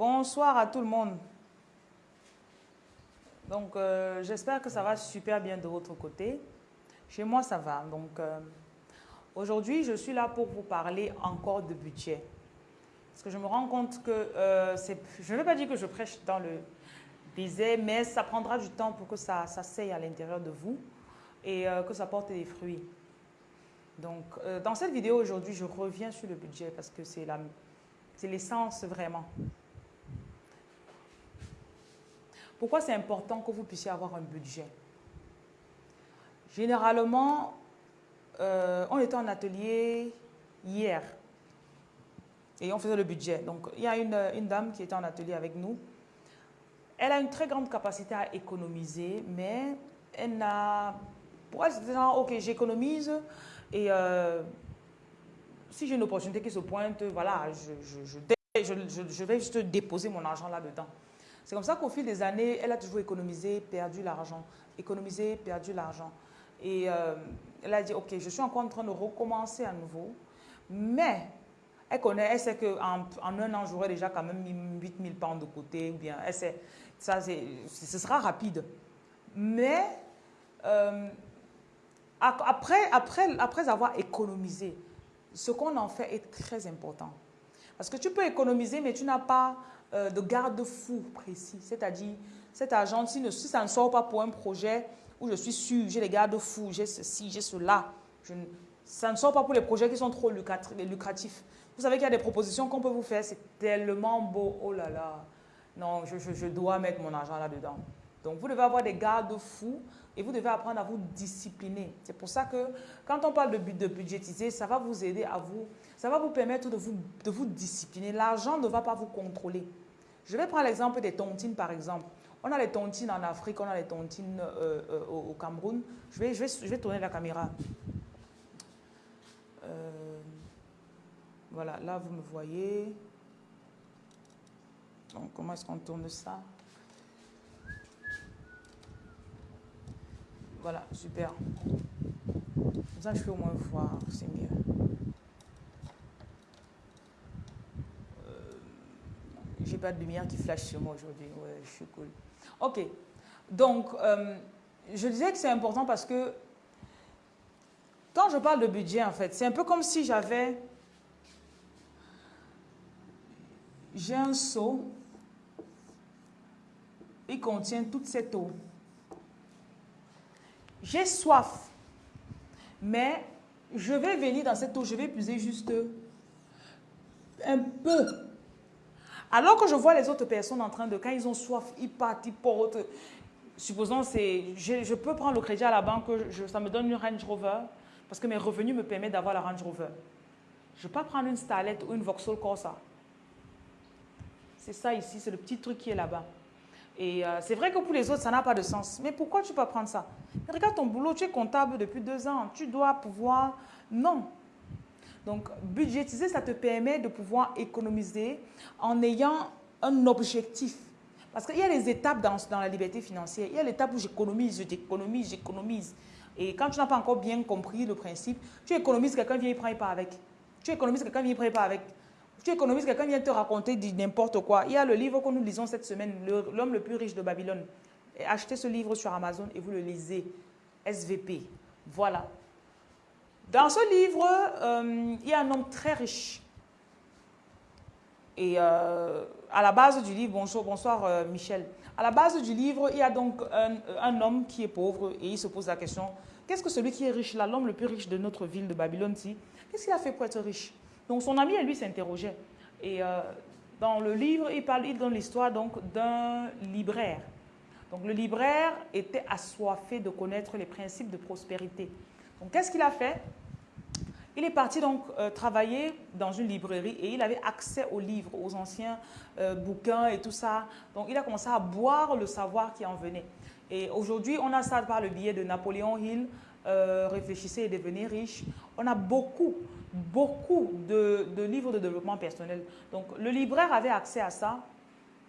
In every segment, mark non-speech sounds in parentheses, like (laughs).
Bonsoir à tout le monde. Donc, euh, j'espère que ça va super bien de votre côté. Chez moi, ça va. Donc, euh, aujourd'hui, je suis là pour vous parler encore de budget. Parce que je me rends compte que, euh, je ne veux pas dire que je prêche dans le désert, mais ça prendra du temps pour que ça, ça à l'intérieur de vous et que ça porte des fruits. Donc, dans cette vidéo aujourd'hui, je reviens sur le budget parce que c'est l'essence vraiment. Pourquoi c'est important que vous puissiez avoir un budget? Généralement, euh, on était en atelier hier et on faisait le budget. Donc, il y a une, dame qui était en atelier avec nous. Elle a une très grande capacité à économiser, mais elle n'a... Pour elle, c'était genre, ok, j'économise et euh, si j'ai une opportunité qui se pointe, voilà, je vais juste déposer mon argent là-dedans. C'est comme ça qu'au fil des années, elle a toujours économisé, perdu l'argent, économisé, perdu l'argent. Et euh, elle a dit, OK, je suis encore en train de recommencer à nouveau, mais elle connaît, elle sait qu'en en un an, j'aurai déjà quand même mis 8000 pounds de côté, ou bien elle sait, ça, ce sera rapide. Mais euh, après, après, après avoir économisé, ce qu'on en fait est très important. Parce que tu peux économiser, mais tu n'as pas euh, de garde-fou précis. C'est-à-dire, cet argent, si, ça ne sort pas pour un projet où je suis sûr, j'ai les garde-fous, j'ai ceci, j'ai cela, je, ça ne sort pas pour les projets qui sont trop lucratifs. Vous savez qu'il y a des propositions qu'on peut vous faire, c'est tellement beau, oh là là, non, je, je dois mettre mon argent là-dedans. Donc, vous devez avoir des garde-fous et vous devez apprendre à vous discipliner. C'est pour ça que quand on parle de, de budgétiser, ça va vous aider à vous, ça va vous permettre de vous, de vous discipliner. L'argent ne va pas vous contrôler. Je vais prendre l'exemple des tontines, par exemple. On a les tontines en Afrique, on a les tontines euh, euh, au, Cameroun. Je vais, je, vais, je vais, tourner la caméra. Euh, voilà, là, vous me voyez. Donc, comment est-ce qu'on tourne ça? Voilà, super. ça, je peux au moins voir, c'est mieux. J'ai pas de lumière qui flash sur moi aujourd'hui. Ouais, je suis cool. Ok. Donc, euh, je disais que c'est important parce que quand je parle de budget, en fait, c'est un peu comme si j'avais... J'ai un seau. Il contient toute cette eau. J'ai soif, mais je vais venir dans cette eau, je vais puiser juste un peu. Alors que je vois les autres personnes en train de, quand ils ont soif, ils partent, ils portent. Supposons, je, je, peux prendre le crédit à la banque, ça me donne une Range Rover, parce que mes revenus me permettent d'avoir la Range Rover. Je ne peux pas prendre une Starlet ou une Vauxhall Corsa. C'est ça ici, c'est le petit truc qui est là-bas. Et euh, c'est vrai que pour les autres, ça n'a pas de sens. Mais pourquoi tu peux prendre ça? Regarde ton boulot, tu es comptable depuis deux ans. Tu dois pouvoir... Non. Donc, budgétiser, ça te permet de pouvoir économiser en ayant un objectif. Parce qu'il y a les étapes dans, dans la liberté financière. Il y a l'étape où j'économise, je t'économise, j'économise. Et quand tu n'as pas encore bien compris le principe, tu économises, quelqu'un vient, il prend, il part avec. Tu économises, quelqu'un vient, il prend, il part avec tu économises, quelqu'un vient te raconter n'importe quoi. Il y a le livre que nous lisons cette semaine, L'homme le plus riche de Babylone. achetez ce livre sur Amazon et vous le lisez. SVP. Voilà. Dans ce livre, euh, il y a un homme très riche. Et euh, à la base du livre, bonsoir, bonsoir euh, Michel. À la base du livre, il y a donc un, homme qui est pauvre et il se pose la question, qu'est-ce que celui qui est riche là, l'homme le plus riche de notre ville de Babylone, qu'est-ce qu'il a fait pour être riche? Donc son ami, lui, s'interrogeait. Et dans le livre, il, parle, il donne l'histoire d'un libraire. Donc le libraire était assoiffé de connaître les principes de prospérité. Donc qu'est-ce qu'il a fait? Il est parti donc euh, travailler dans une librairie et il avait accès aux livres, aux anciens euh, bouquins et tout ça. Donc il a commencé à boire le savoir qui en venait. Et aujourd'hui, on a ça par le biais de Napoléon Hill, Réfléchissez et devenez riche. On a beaucoup beaucoup de, livres de développement personnel. Donc, le libraire avait accès à ça.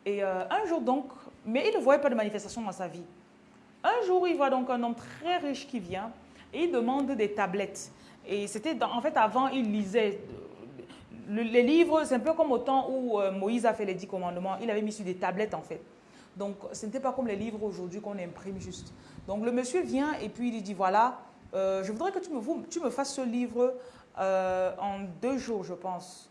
Et euh, un jour donc, mais il ne voyait pas de manifestation dans sa vie. Un jour, il voit donc un homme très riche qui vient et il demande des tablettes. Et c'était, en fait, avant, il lisait. les livres, c'est un peu comme au temps où euh, Moïse a fait les dix commandements, il avait mis sur des tablettes en fait. Donc, ce n'était pas comme les livres aujourd'hui qu'on imprime juste. Donc, le monsieur vient et puis il dit, voilà, euh, je voudrais que tu me, tu me fasses ce livre euh, en deux jours, je pense.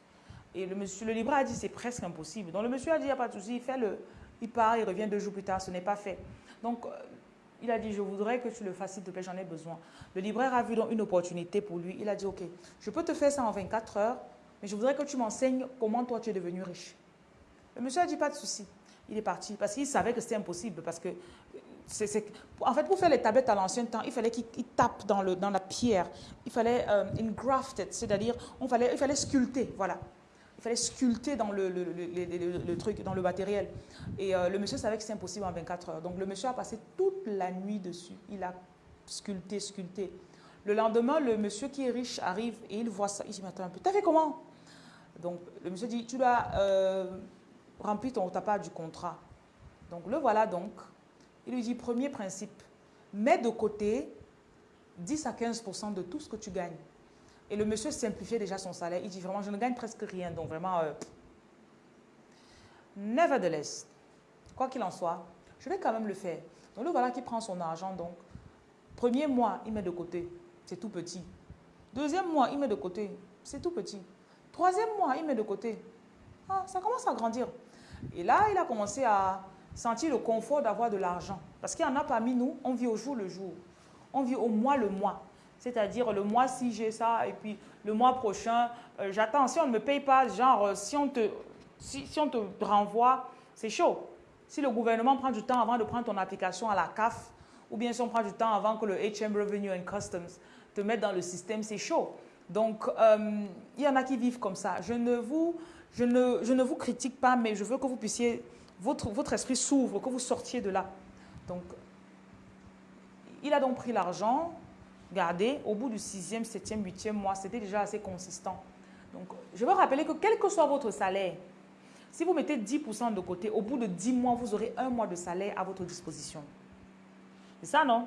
Et le, monsieur, le libraire a dit, c'est presque impossible. Donc, le monsieur a dit, il n'y a pas de souci, fais-le. Il part, il revient deux jours plus tard, ce n'est pas fait. Donc, il a dit, je voudrais que tu le fasses, s'il te plaît, j'en ai besoin. Le libraire a vu donc une opportunité pour lui. Il a dit, OK, je peux te faire ça en 24 heures, mais je voudrais que tu m'enseignes comment toi tu es devenu riche. Le monsieur a dit, pas de souci. Il est parti parce qu'il savait que c'était impossible. Parce que, en fait, pour faire les tablettes à l'ancien temps, il fallait qu'il tape dans, le, dans la pierre. Il fallait euh, c'est-à-dire il fallait sculpter. Voilà. Il fallait sculpter dans le, truc, dans le matériel. Et euh, le monsieur savait que c'est impossible en 24 heures. Donc le monsieur a passé toute la nuit dessus. Il a sculpté, sculpté. Le lendemain, le monsieur qui est riche arrive et il voit ça. Il dit, mais attends un peu, t'as fait comment? Donc le monsieur dit, tu dois euh, remplir ton, ta part du contrat. Donc le voilà donc. Il lui dit, premier principe, mets de côté 10 à 15% de tout ce que tu gagnes. Et le monsieur simplifiait déjà son salaire. Il dit vraiment, je ne gagne presque rien. Donc vraiment, euh, nevertheless, quoi qu'il en soit, je vais quand même le faire. Donc le voilà qui prend son argent. Donc, premier mois, il met de côté. C'est tout petit. Deuxième mois, il met de côté. C'est tout petit. Troisième mois, il met de côté. Ah, ça commence à grandir. Et là, il a commencé à sentir le confort d'avoir de l'argent. Parce qu'il y en a parmi nous, on vit au jour le jour. On vit au mois le mois. C'est-à-dire le mois-ci, j'ai ça, et puis le mois prochain, euh, j'attends. Si on ne me paye pas, genre, euh, si on te, si, on te renvoie, c'est chaud. Si le gouvernement prend du temps avant de prendre ton application à la CAF, ou bien si on prend du temps avant que le HM Revenue and Customs te mette dans le système, c'est chaud. Donc, euh, il y en a qui vivent comme ça. Je ne, vous, je, ne, je ne vous critique pas, mais je veux que vous puissiez, votre, votre esprit s'ouvre, que vous sortiez de là. Donc, il a donc pris l'argent, Regardez, au bout du sixième, septième, huitième mois, c'était déjà assez consistant. Donc, je veux rappeler que quel que soit votre salaire, si vous mettez 10% de côté, au bout de 10 mois, vous aurez un mois de salaire à votre disposition. C'est ça, non?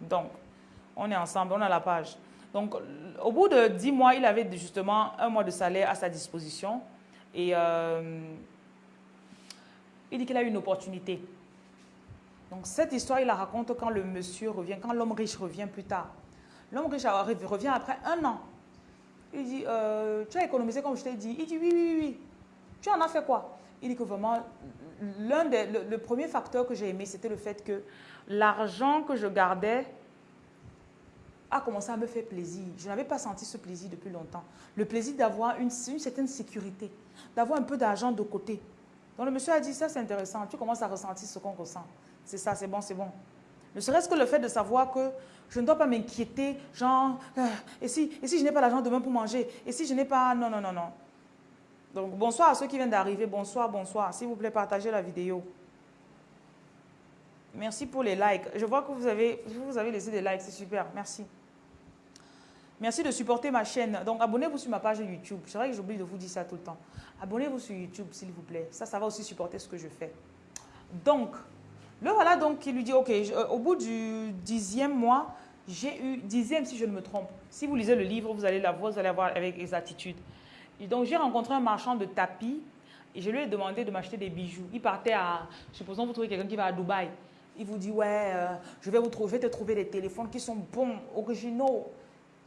Donc, on est ensemble, on a la page. Donc, au bout de 10 mois, il avait justement un mois de salaire à sa disposition. Et euh, il dit qu'il a eu une opportunité. Donc cette histoire, il la raconte quand le monsieur revient, quand l'homme riche revient plus tard. L'homme riche revient après un an. Il dit, euh, tu as économisé comme je t'ai dit. Il dit, oui, oui, oui. Tu en as fait quoi? Il dit que vraiment, l'un des, le, premier facteur que j'ai aimé, c'était le fait que l'argent que je gardais a commencé à me faire plaisir. Je n'avais pas senti ce plaisir depuis longtemps. Le plaisir d'avoir une certaine sécurité, d'avoir un peu d'argent de côté. Donc le monsieur a dit, ça c'est intéressant, tu commences à ressentir ce qu'on ressent. C'est ça, c'est bon, c'est bon. Ne serait-ce que le fait de savoir que je ne dois pas m'inquiéter, genre, euh, et, si, et si je n'ai pas l'argent demain pour manger Et si je n'ai pas... Non, non, non, non. Donc, bonsoir à ceux qui viennent d'arriver. Bonsoir, bonsoir. S'il vous plaît, partagez la vidéo. Merci pour les likes. Je vois que vous avez, vous avez laissé des likes, c'est super. Merci. Merci de supporter ma chaîne. Donc, abonnez-vous sur ma page YouTube. C'est vrai que j'oublie de vous dire ça tout le temps. Abonnez-vous sur YouTube, s'il vous plaît. Ça, ça va aussi supporter ce que je fais. Donc, le voilà donc qui lui dit, ok, euh, au bout du dixième mois, j'ai eu, dixième si je ne me trompe, si vous lisez le livre, vous allez la voir, vous allez avec exactitude. Et donc j'ai rencontré un marchand de tapis et je lui ai demandé de m'acheter des bijoux. Il partait à, supposons vous trouvez quelqu'un qui va à Dubaï. Il vous dit, ouais, euh, je, vais vous trouver, te trouver des téléphones qui sont bons, originaux.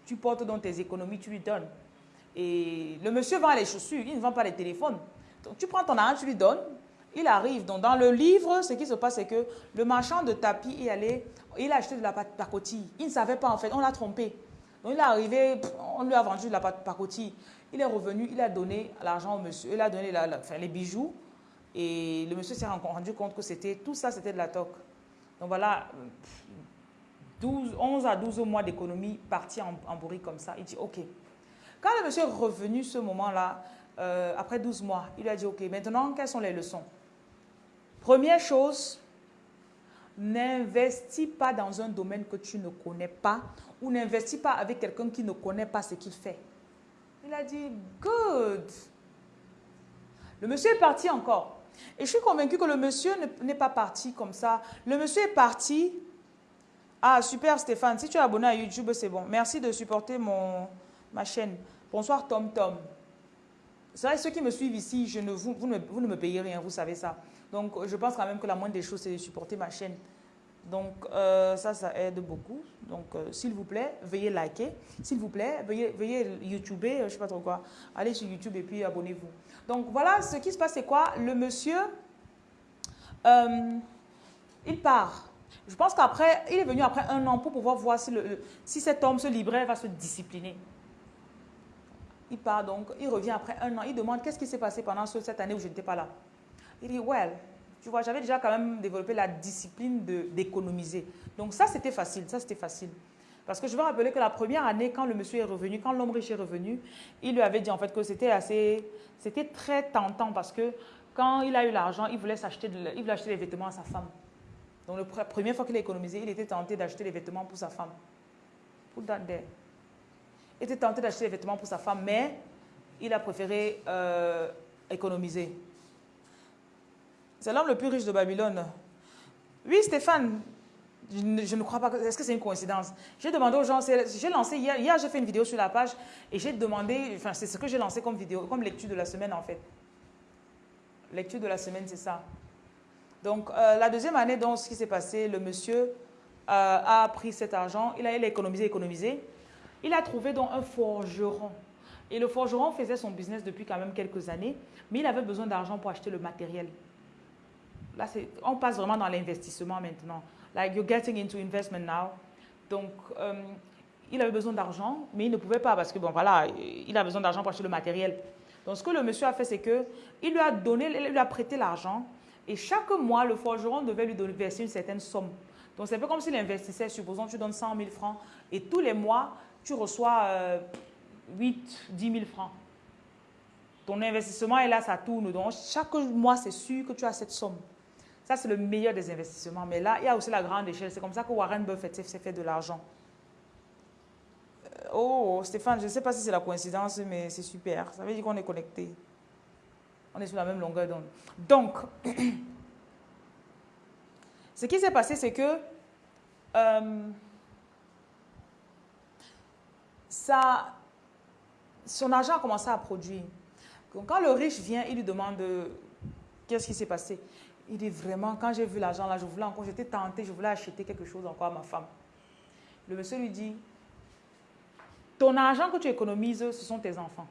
Tu portes dans tes économies, tu lui donnes. Et le monsieur vend les chaussures, il ne vend pas les téléphones. Donc tu prends ton argent, tu lui donnes, il arrive. Donc, dans le livre, ce qui se passe, c'est que le marchand de tapis est allé, il a acheté de la pacotille. Il ne savait pas, en fait, on l'a trompé. Donc, il est arrivé, on lui a vendu de la pacotille. Il est revenu, il a donné l'argent au monsieur, il a donné les bijoux. Et le monsieur s'est rendu compte que c'était tout ça, c'était de la toque. Donc voilà, 12, 11 à 12 mois d'économie partis en, en comme ça. Il dit, OK. Quand le monsieur est revenu ce moment-là, euh, après 12 mois, il lui a dit, OK, maintenant, quelles sont les leçons? Première chose, n'investis pas dans un domaine que tu ne connais pas ou n'investis pas avec quelqu'un qui ne connaît pas ce qu'il fait. Il a dit, good. Le monsieur est parti encore. Et je suis convaincue que le monsieur n'est pas parti comme ça. Le monsieur est parti. Ah, super Stéphane, si tu es abonné à YouTube, c'est bon. Merci de supporter mon, ma chaîne. Bonsoir Tom Tom. C'est vrai, ceux qui me suivent ici, je ne, vous, vous, ne, vous ne me payez rien, vous savez ça. Donc, je pense quand même que la moindre des choses, c'est de supporter ma chaîne. Donc, euh, ça, ça aide beaucoup. Donc, euh, s'il vous plaît, veuillez liker. S'il vous plaît, veuillez, veuillez YouTuber, je ne sais pas trop quoi. Allez sur YouTube et puis abonnez-vous. Donc, voilà, ce qui se passe, c'est quoi? Le monsieur, euh, il part. Je pense qu'après, il est venu après un an pour pouvoir voir si, le, si cet homme, ce libraire, va se discipliner. Il part donc, il revient après un an. Il demande qu'est-ce qui s'est passé pendant cette année où je n'étais pas là? Il dit, well, tu vois, j'avais déjà quand même développé la discipline d'économiser. Donc ça, c'était facile, ça, c'était facile. Parce que je veux rappeler que la première année, quand le monsieur est revenu, quand l'homme riche est revenu, il lui avait dit en fait que c'était assez, c'était très tentant parce que quand il a eu l'argent, il voulait s'acheter, il voulait acheter des vêtements à sa femme. Donc la première fois qu'il a économisé, il était tenté d'acheter des vêtements pour sa femme. That there. Il était tenté d'acheter des vêtements pour sa femme, mais il a préféré euh, économiser. C'est l'homme le plus riche de Babylone. Oui, Stéphane, je ne, crois pas. Est-ce que c'est une coïncidence? J'ai demandé aux gens, j'ai lancé hier, hier j'ai fait une vidéo sur la page et j'ai demandé, enfin c'est ce que j'ai lancé comme vidéo, comme lecture de la semaine en fait. Lecture de la semaine, c'est ça. Donc euh, la deuxième année, donc ce qui s'est passé, le monsieur euh, a pris cet argent, il a, économisé, économisé. Il a trouvé un forgeron. Et le forgeron faisait son business depuis quand même quelques années, mais il avait besoin d'argent pour acheter le matériel. Là, on passe vraiment dans l'investissement maintenant. Like, you're getting into investment now. Donc, euh, il avait besoin d'argent, mais il ne pouvait pas parce que, bon, voilà, il a besoin d'argent pour acheter le matériel. Donc, ce que le monsieur a fait, c'est que il lui a donné, il lui a prêté l'argent et chaque mois, le forgeron devait lui verser une certaine somme. Donc, c'est un peu comme s'il investissait, supposons, tu donnes 100 000 francs et tous les mois, tu reçois 8, 10 000 francs. Ton investissement est là, ça tourne. Donc, chaque mois, c'est sûr que tu as cette somme. Ça, c'est le meilleur des investissements. Mais là, il y a aussi la grande échelle. C'est comme ça que Warren Buffett s'est fait de l'argent. Euh, oh, Stéphane, je ne sais pas si c'est la coïncidence, mais c'est super. Ça veut dire qu'on est connecté. On est sur la même longueur d'onde. Donc, (clears throat) ce qui s'est passé, c'est que euh, son argent a commencé à produire. Quand le riche vient, il lui demande qu'est-ce qui s'est passé? Il dit vraiment, quand j'ai vu l'argent là, je voulais encore, j'étais tentée, je voulais acheter quelque chose encore à ma femme. Le monsieur lui dit, ton argent que tu économises, ce sont tes enfants.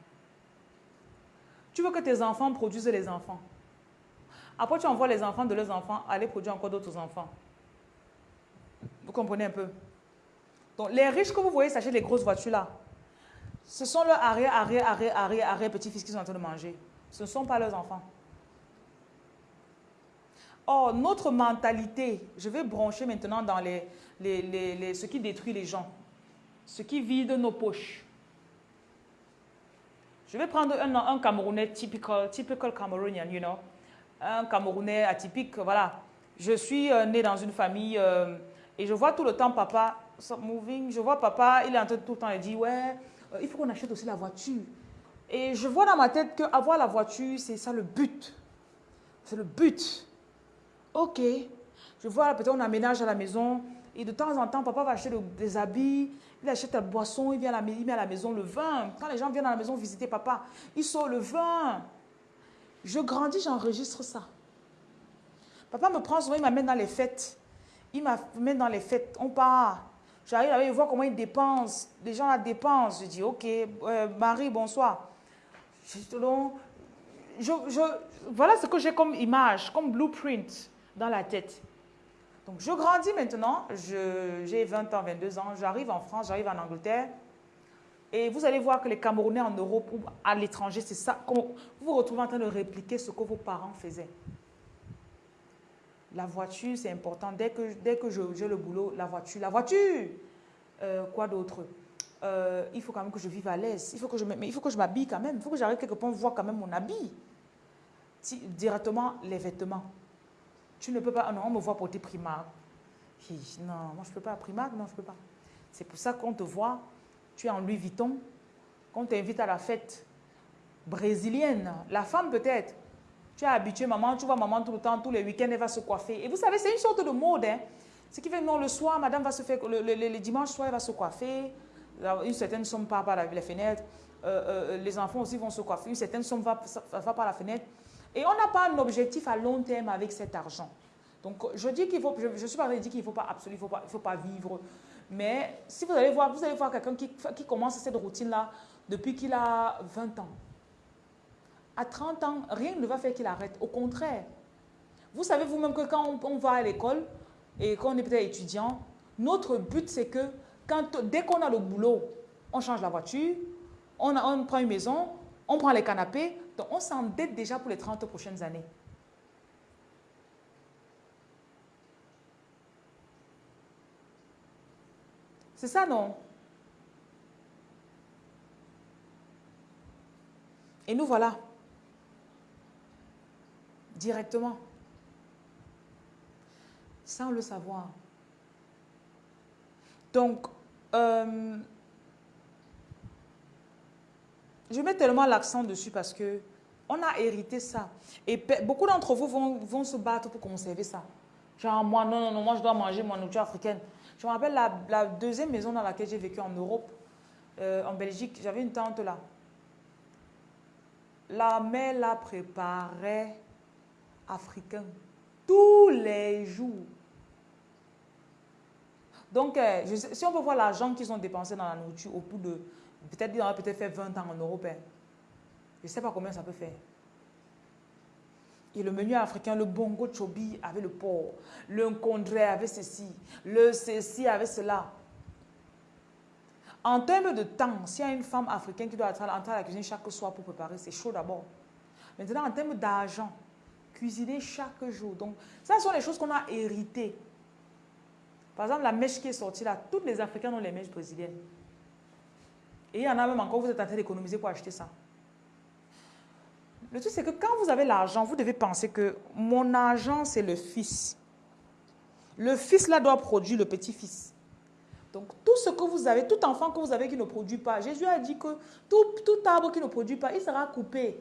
Tu veux que tes enfants produisent les enfants. Après, tu envoies les enfants de leurs enfants aller produire encore d'autres enfants. Vous comprenez un peu? Donc, les riches que vous voyez s'acheter les grosses voitures là, ce sont leurs arrière, arrière, arrière, arrière, arrière petits-fils qui sont en train de manger. Ce ne sont pas leurs enfants. Or, notre mentalité, je vais brancher maintenant dans les, les, ce qui détruit les gens, ce qui vide nos poches. Je vais prendre un, un Camerounais typical, typical Cameroonian, you know, un Camerounais atypique, voilà. Je suis euh, né dans une famille euh, et je vois tout le temps papa, moving, je vois papa, il est en train tout le temps, il dit, ouais, euh, il faut qu'on achète aussi la voiture. Et je vois dans ma tête qu'avoir la voiture, c'est ça le but. C'est le but. Ok, je vois peut-être on aménage à la maison et de temps en temps, papa va acheter des habits, il achète la boisson, il, vient à la, il met à la maison le vin. Quand les gens viennent à la maison visiter papa, il sort le vin. Je grandis, j'enregistre ça. Papa me prend souvent, il m'amène dans les fêtes. Il m'amène dans les fêtes. On part. J'arrive là, il voit comment il dépense. Les gens la dépensent. Je dis, ok, euh, Marie, bonsoir. Je, je, voilà ce que j'ai comme image, comme blueprint dans la tête. Donc, je grandis maintenant, j'ai 20 ans, 22 ans, j'arrive en France, j'arrive en Angleterre. Et vous allez voir que les Camerounais en Europe ou à l'étranger, c'est ça. Vous vous retrouvez en train de répliquer ce que vos parents faisaient. La voiture, c'est important. Dès que, dès que j'ai le boulot, la voiture. La voiture euh, Quoi d'autre? Euh, Il faut quand même que je vive à l'aise. Il faut que je il faut que je m'habille quand même. Il faut que j'arrive quelque part voir quand même mon habit. directement, les vêtements. Tu ne peux pas, non, on me voit porter Primark. Non, moi je ne peux pas, Primark, non, je ne peux pas. C'est pour ça qu'on te voit, tu es en Louis Vuitton, qu'on t'invite à la fête brésilienne, la femme peut-être. Tu es habitué, maman, tu vois maman tout le temps, tous les week-ends, elle va se coiffer. Et vous savez, c'est une sorte de mode. Hein. Ce qui fait que non, le soir, madame va se faire, le, dimanche soir, elle va se coiffer. Une certaine somme part par les fenêtres. les enfants aussi vont se coiffer, une certaine somme va par la fenêtre. Et on n'a pas un objectif à long terme avec cet argent. Donc, je dis qu'il faut, je, suis pas dire qu'il ne faut pas absolument, faut faut pas vivre. Mais si vous allez voir, vous allez voir quelqu'un qui, commence cette routine-là depuis qu'il a 20 ans. À 30 ans, rien ne va faire qu'il arrête. Au contraire, vous savez vous-même que quand on, va à l'école et qu'on est peut-être étudiant, notre but c'est que quand, dès qu'on a le boulot, on change la voiture, on, on prend une maison, on prend les canapés, donc on s'endette déjà pour les 30 prochaines années. C'est ça, non? Et nous voilà. Directement. Sans le savoir. Donc, euh, je mets tellement l'accent dessus parce que on a hérité ça. Et beaucoup d'entre vous vont, se battre pour conserver ça. Genre, moi, non, non, non, moi, je dois manger mon nourriture africaine. Je me rappelle la, deuxième maison dans laquelle j'ai vécu en Europe, euh, en Belgique, j'avais une tante là. La mère la préparait africain tous les jours. Donc, euh, si on peut voir l'argent qu'ils ont dépensé dans la nourriture au bout de, peut-être ils peut-être fait 20 ans en Europe, hein. je ne sais pas combien ça peut faire. Et le menu africain, le bongo chobi avec le porc, le nkondré avec ceci, le ceci avec cela. En termes de temps, s'il y a une femme africaine qui doit entrer à la cuisine chaque soir pour préparer, c'est chaud d'abord. Maintenant, en termes d'argent, cuisiner chaque jour. Donc, ça sont les choses qu'on a héritées. Par exemple, la mèche qui est sortie là, toutes les Africains ont les mèches brésiliennes. Et il y en a même encore, vous êtes en train d'économiser pour acheter ça. Le truc, c'est que quand vous avez l'argent, vous devez penser que mon argent, c'est le fils. Le fils, là, doit produire le petit-fils. Donc, tout ce que vous avez, tout enfant que vous avez qui ne produit pas, Jésus a dit que tout, arbre qui ne produit pas, il sera coupé.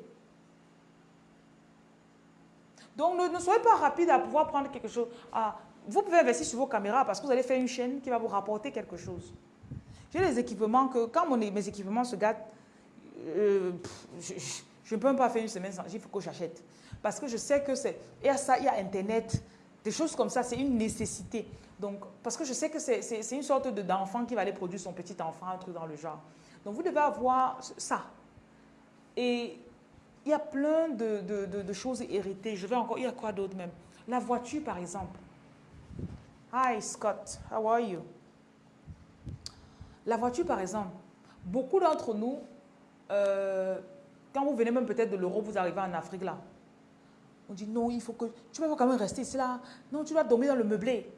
Donc, ne, soyez pas rapide à pouvoir prendre quelque chose. Vous pouvez investir sur vos caméras parce que vous allez faire une chaîne qui va vous rapporter quelque chose. Des équipements que, quand mes équipements se gâtent, euh, je ne peux même pas faire une semaine sans, il faut que j'achète. Parce que je sais que c'est, il y a ça, il y a Internet, des choses comme ça, c'est une nécessité. Donc, parce que je sais que c'est une sorte d'enfant qui va aller produire son petit enfant, un truc dans le genre. Donc, vous devez avoir ça. Et il y a plein de, de, choses héritées. Je vais encore, il y a quoi d'autre même? La voiture, par exemple. Hi, Scott, how are you? La voiture, par exemple. Beaucoup d'entre nous, euh, quand vous venez même peut-être de l'Europe, vous arrivez en Afrique là. On dit non, il faut que... Tu vas quand même rester ici là. Non, tu dois dormir dans le meublé.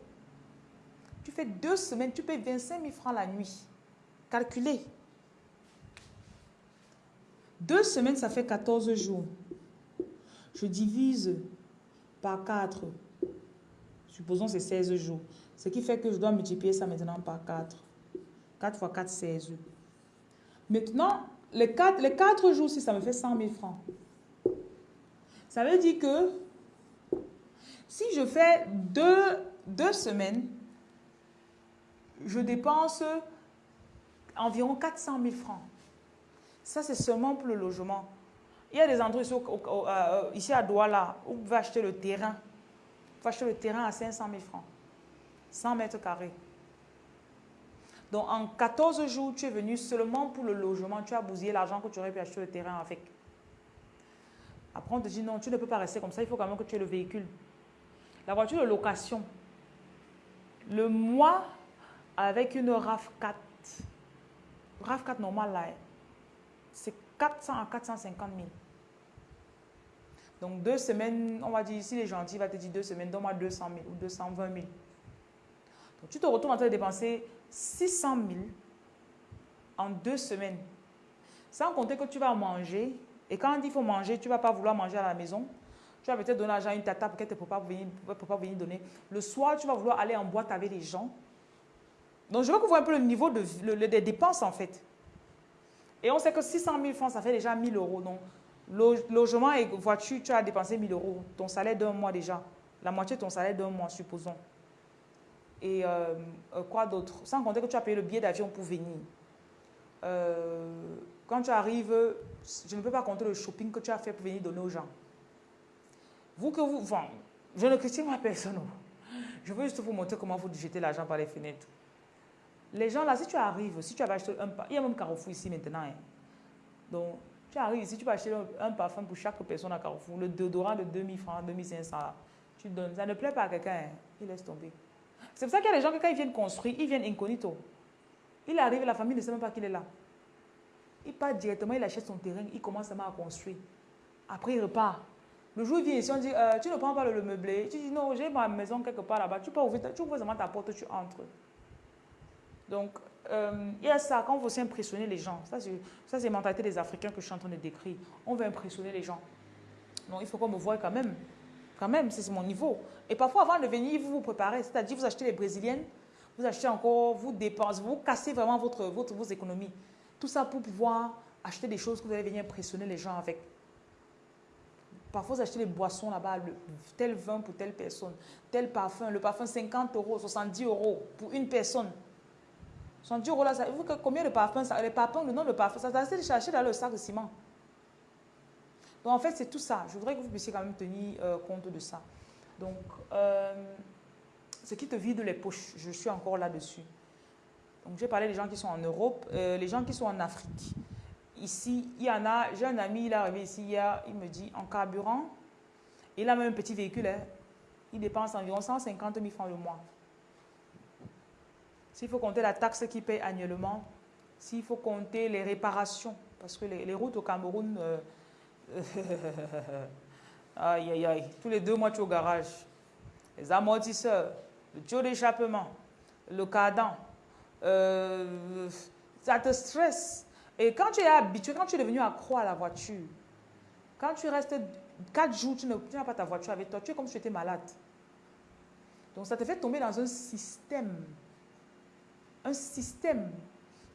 Tu fais deux semaines, tu payes 25 000 francs la nuit. Calculez. Deux semaines, ça fait 14 jours. Je divise par 4. Supposons c'est 16 jours. Ce qui fait que je dois multiplier ça maintenant par 4. 4 fois 4, 16. Maintenant, les quatre, les quatre jours, si ça me fait 100 000 francs, ça veut dire que si je fais deux, deux semaines, je dépense environ 400 000 francs. Ça, c'est seulement pour le logement. Il y a des endroits ici, euh, ici à Douala où vous pouvez acheter le terrain. Vous pouvez acheter le terrain à 500 000 francs. 100 mètres carrés. Donc, en 14 jours, tu es venu seulement pour le logement. Tu as bousillé l'argent que tu aurais pu acheter le terrain avec. Après, on te dit non, tu ne peux pas rester comme ça. Il faut quand même que tu aies le véhicule. La voiture de location. Le mois avec une RAV4. RAV4 normale, là, c'est 400 à 450 000. Donc, deux semaines, on va dire, si les gentils il va te dire deux semaines, donne-moi 200 000 ou 220 000. Donc, tu te retrouves en train de dépenser 600 000 en deux semaines. Sans compter que tu vas manger. Et quand il faut manger, tu ne vas pas vouloir manger à la maison. Tu vas peut-être donner l'argent à une tata pour qu'elle ne peut pas venir, pas venir donner. Le soir, tu vas vouloir aller en boîte avec les gens. Donc, je veux que vous voyez un peu le niveau de, des dépenses, en fait. Et on sait que 600 000 francs, ça fait déjà 1000 euros. Donc, logement et voiture, tu as dépensé 1000 euros. Ton salaire d'un mois déjà. La moitié de ton salaire d'un mois, supposons. Et euh, quoi d'autre? Sans compter que tu as payé le billet d'avion pour venir. Euh, Quand tu arrives, je ne peux pas compter le shopping que tu as fait pour venir donner aux gens. Vous que vous... Enfin, je ne critique ma personne. Je veux juste vous montrer comment vous jetez l'argent par les fenêtres. Les gens là, si tu arrives, si tu as acheté un... Il y a même Carrefour ici maintenant. Hein. Donc, tu arrives ici, tu vas acheter un, parfum pour chaque personne à Carrefour. Le déodorant de 2000 francs, 2500, tu donnes. Ça ne plaît pas à quelqu'un, hein. il laisse tomber. C'est pour ça qu'il y a des gens que quand ils viennent construire, ils viennent incognito. Il arrive, la famille ne sait même pas qu'il est là. Il part directement, il achète son terrain, il commence à construire. Après, il repart. Le jour où il vient ici, on dit, euh, tu ne prends pas le, meublé. Tu dis, non, j'ai ma maison quelque part là-bas. Tu peux ouvrir, tu ouvres seulement ta porte, tu entres. Donc, euh, il y a ça, quand on veut impressionner les gens. Ça, c'est la mentalité des Africains que je suis en train de décrire. On veut impressionner les gens. Donc, il faut qu'on me voie quand même. Quand même, c'est mon niveau. Et parfois, avant de venir, vous vous préparez. C'est-à-dire, vous achetez les brésiliennes, vous achetez encore, vous dépensez, vous cassez vraiment votre, votre, vos économies. Tout ça pour pouvoir acheter des choses que vous allez venir impressionner les gens avec. Parfois, vous achetez des boissons là-bas, tel vin pour telle personne, tel parfum, le parfum 50 euros, 70 euros pour une personne. 70 euros là, ça, vous, combien de parfums ça, Les parfums, le nom de parfum, ça, ça de chercher dans le sac de ciment. Donc en fait, c'est tout ça. Je voudrais que vous puissiez quand même tenir euh, compte de ça. Donc, euh, ce qui te vide les poches, je suis encore là-dessus. Donc j'ai parlé des gens qui sont en Europe, euh, les gens qui sont en Afrique. Ici, il y en a, j'ai un ami, il est arrivé ici hier, il me dit, en carburant, il a même un petit véhicule, hein, il dépense environ 150 000 francs le mois. S'il faut compter la taxe qu'il paye annuellement, s'il faut compter les réparations, parce que les, routes au Cameroun, (laughs) aïe, aïe, aïe, tous les deux mois tu es au garage. Les amortisseurs, le tuyau d'échappement, le cardan, euh, ça te stresse. Et quand tu es habitué, quand tu es devenu accro à la voiture, quand tu restes quatre jours, tu n'as pas ta voiture avec toi, tu es comme si tu étais malade. Donc ça te fait tomber dans un système. Un système.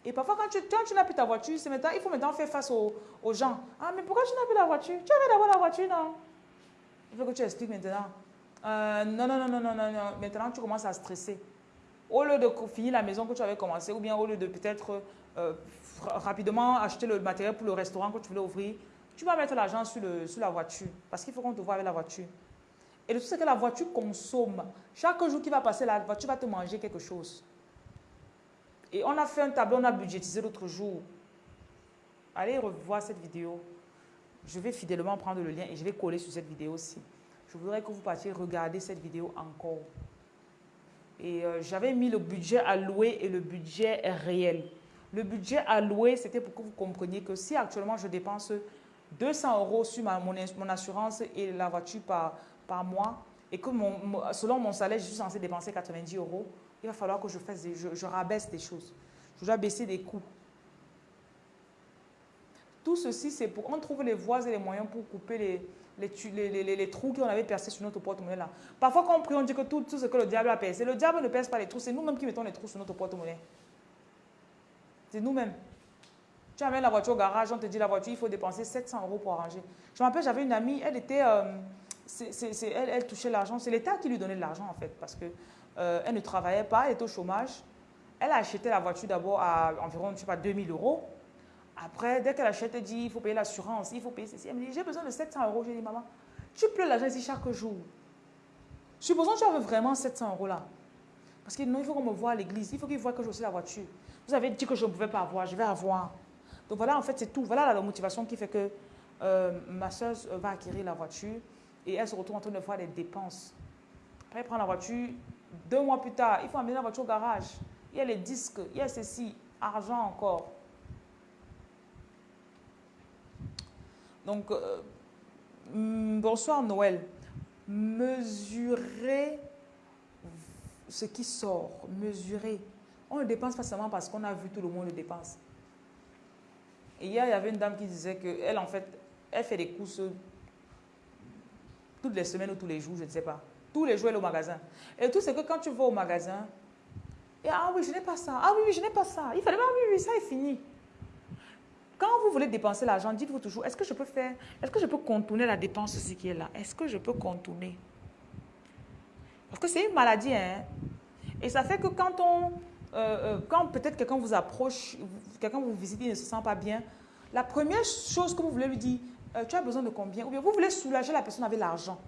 Et parfois, quand tu, tu n'as plus ta voiture, maintenant, il faut maintenant faire face aux, gens. Ah, mais pourquoi tu n'as plus la voiture? Tu avais d'abord la voiture, non? Il faut que tu expliques maintenant. Euh, non, non, non, non, non, non. Maintenant, tu commences à stresser. Au lieu de finir la maison que tu avais commencé, ou bien au lieu de peut-être euh, rapidement acheter le matériel pour le restaurant que tu voulais ouvrir, tu vas mettre l'argent sur, sur la voiture. Parce qu'il faut qu'on te voit avec la voiture. Et le truc, c'est que la voiture consomme. Chaque jour qui va passer, la voiture va te manger quelque chose. Et on a fait un tableau, on a budgétisé l'autre jour. Allez revoir cette vidéo. Je vais fidèlement prendre le lien et je vais coller sur cette vidéo aussi. Je voudrais que vous partiez regarder cette vidéo encore. Et euh, j'avais mis le budget alloué et le budget réel. Le budget alloué, c'était pour que vous compreniez que si actuellement je dépense 200 euros sur ma, mon, assurance et la voiture par, par mois, et que mon, selon mon salaire, je suis censé dépenser 90 euros, il va falloir que je, fasse je, rabaisse des choses. Je dois baisser des coûts. Tout ceci, c'est pour qu'on trouve les voies et les moyens pour couper les, les, les, les trous qu'on avait percés sur notre porte-monnaie là. Parfois, quand on prie, on dit que tout, tout ce que le diable a percé, le diable ne perce pas les trous, c'est nous-mêmes qui mettons les trous sur notre porte-monnaie. C'est nous-mêmes. Tu amènes la voiture au garage, on te dit la voiture, il faut dépenser 700 euros pour arranger. Je me rappelle, j'avais une amie, elle était, euh, elle, elle, touchait l'argent. C'est l'État qui lui donnait de l'argent en fait, parce que euh, elle ne travaillait pas, elle était au chômage. Elle a acheté la voiture d'abord à environ, je sais pas, 2000 euros. Après, dès qu'elle achète, elle dit, il faut payer l'assurance, il faut payer ceci. Elle me dit, j'ai besoin de 700 euros. J'ai dit, maman, tu pleures l'argent ici chaque jour. Supposons que tu avais vraiment 700 euros là. Parce que non, il faut qu'on me voit à l'église, il faut qu'il voit que j'ai aussi la voiture. Vous avez dit que je ne pouvais pas avoir, je vais avoir. Donc voilà, en fait, c'est tout. Voilà la motivation qui fait que euh, ma soeur va acquérir la voiture et elle se retrouve en train de faire des dépenses. Après, elle prend la voiture. Deux mois plus tard, il faut amener la voiture au garage. Il y a les disques, il y a ceci, argent encore. Donc, euh, mm, bonsoir Noël. Mesurez ce qui sort, mesurer. On ne dépense pas seulement parce qu'on a vu tout le monde le dépense. Et hier, il y avait une dame qui disait qu'elle, en fait, elle fait des courses toutes les semaines ou tous les jours, je ne sais pas. Tous les jours, elle est au magasin. Et tout, c'est que quand tu vas au magasin, et, ah oui, je n'ai pas ça. Ah oui, oui, je n'ai pas ça. Il fallait, ah oui, oui, ça est fini. Quand vous voulez dépenser l'argent, dites-vous toujours, est-ce que je peux faire, est-ce que je peux contourner la dépense ce qui est là? Est-ce que je peux contourner? Parce que c'est une maladie, hein. Et ça fait que quand on, euh, euh, quand peut-être quelqu'un vous approche, quelqu'un vous visite, il ne se sent pas bien, la première chose que vous voulez lui dire, euh, tu as besoin de combien? Ou bien vous voulez soulager la personne avec l'argent.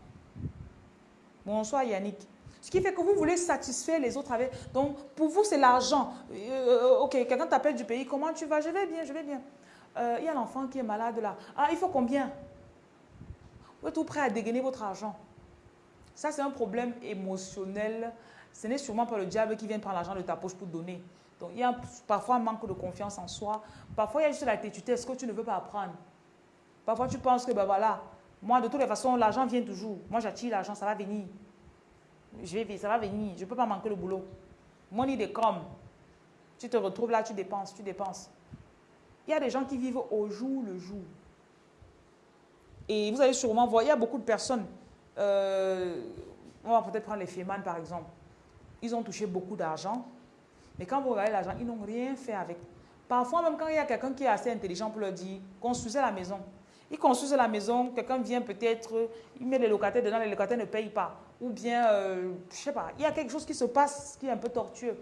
Bonsoir Yannick. Ce qui fait que vous voulez satisfaire les autres avec... Donc, pour vous, c'est l'argent. Euh, ok, quelqu'un t'appelle du pays, comment tu vas? Je vais bien, je vais bien. Euh, il y a l'enfant qui est malade là. Ah, il faut combien? Vous êtes tout prêt à dégainer votre argent. Ça, c'est un problème émotionnel. Ce n'est sûrement pas le diable qui vient prendre l'argent de ta poche pour donner. Donc, il y a parfois un manque de confiance en soi. Parfois, il y a juste la ce que tu ne veux pas apprendre? Parfois, tu penses que, ben voilà, moi, de toutes les façons, l'argent vient toujours. Moi, j'attire l'argent, ça va venir. Je vais, ça va venir. Je ne peux pas manquer le boulot. Money des comme. Tu te retrouves là, tu dépenses, tu dépenses. Il y a des gens qui vivent au jour le jour. Et vous allez sûrement voir, il y a beaucoup de personnes. Euh, on va peut-être prendre les Feman par exemple. Ils ont touché beaucoup d'argent. Mais quand vous regardez l'argent, ils n'ont rien fait avec. Parfois, même quand il y a quelqu'un qui est assez intelligent pour leur dire, construisez la maison. Ils construisent la maison, quelqu'un vient peut-être, il met les locataires dedans, les locataires ne payent pas. Ou bien, euh, je ne sais pas, il y a quelque chose qui se passe qui est un peu tortueux.